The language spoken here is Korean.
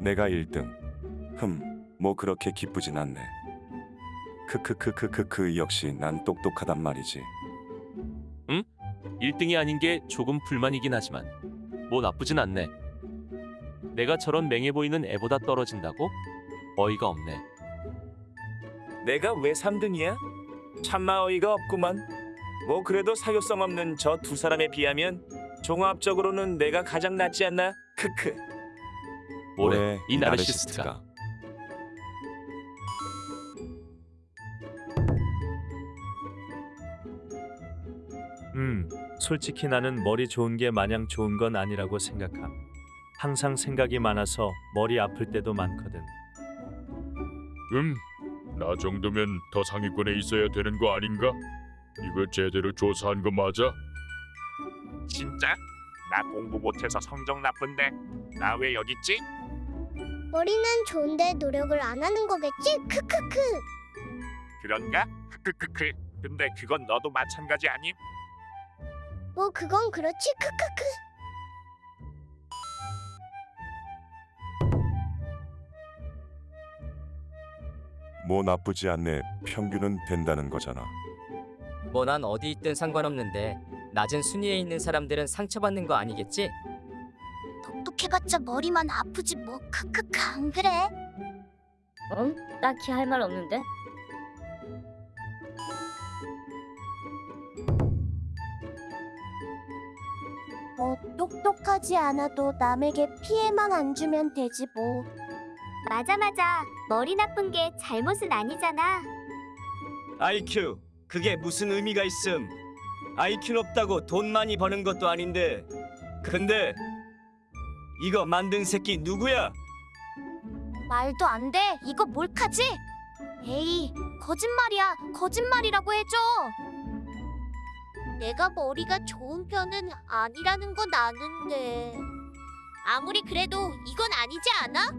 내가 1등. 흠, 뭐 그렇게 기쁘진 않네. 크크크크크크 역시 난 똑똑하단 말이지. 1등이 아닌 게 조금 불만이긴 하지만 뭐 나쁘진 않네. 내가 저런 맹해 보이는 애보다 떨어진다고? 어이가 없네. 내가 왜 3등이야? 참마 어이가 없구만. 뭐 그래도 사교성 없는 저 두 사람에 비하면 종합적으로는 내가 가장 낫지 않나? 크크. 뭐래 이 나르시스트가. 음, 솔직히 나는 머리 좋은 게 마냥 좋은 건 아니라고 생각함. 항상 생각이 많아서 머리 아플 때도 많거든. 음, 나 정도면 더 상위권에 있어야 되는 거 아닌가? 이거 제대로 조사한 거 맞아? 진짜? 나 공부 못해서 성적 나쁜데 나 왜 여기 있지? 머리는 좋은데 노력을 안 하는 거겠지? 크크크. 그런가? 크크크크 근데 그건 너도 마찬가지 아님? 뭐 그건 그렇지. 크크크. 뭐 나쁘지 않네. 평균은 된다는 거잖아. 뭐 난 어디 있든 상관없는데 낮은 순위에 있는 사람들은 상처받는 거 아니겠지? 똑똑해봤자 머리만 아프지 뭐. 크크크 안 그래? 응? 딱히 할 말 없는데? 뭐 똑똑하지 않아도 남에게 피해만 안 주면 되지 뭐. 맞아 맞아. 머리 나쁜 게 잘못은 아니잖아. IQ 그게 무슨 의미가 있음? IQ 높다고 돈 많이 버는 것도 아닌데 근데 이거 만든 새끼 누구야? 말도 안 돼. 이거 몰카지? 에이, 거짓말이야. 거짓말이라고 해줘. 내가 머리가 좋은 편은 아니라는 건 아는데. 아무리 그래도 이건 아니지 않아?